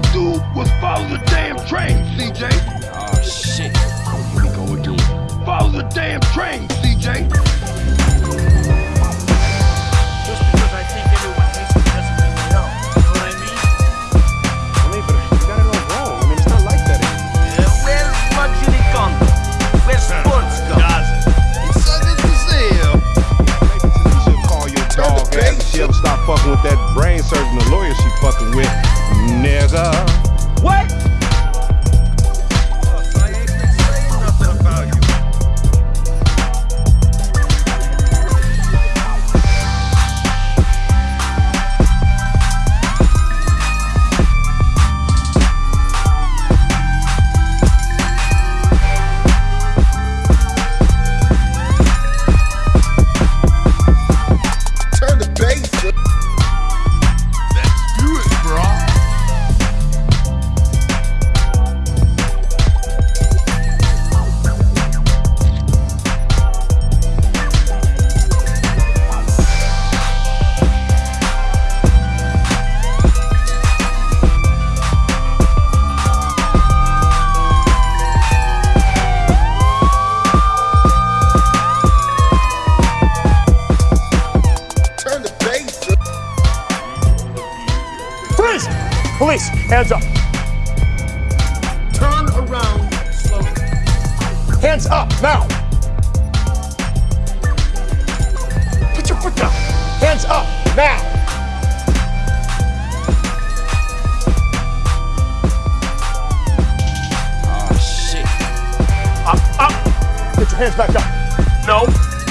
to do was follow the damn train, CJ. Oh shit. Here we go again. Follow the damn train, CJ. Just because I think everyone hates me doesn't mean they don't. You know what I mean? I mean, but you got it all wrong. I mean, it's not like that anymore. Where's luxury condo? Where's sports condo? You should call your dog ass and she'll stop fucking with that brain surgeon, the lawyer she fucking with, nigga. Freeze! Police, hands up. Turn around slowly. Hands up, now. Put your foot down. Hands up, now. Oh shit. Up, up. Get your hands back up. No.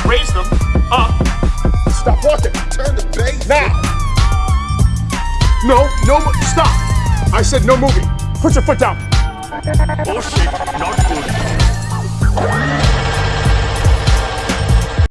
Raise them. Up. Stop walking. Turn the. No, no, stop. I said no moving. Put your foot down. Oh, Bullshit. Not good.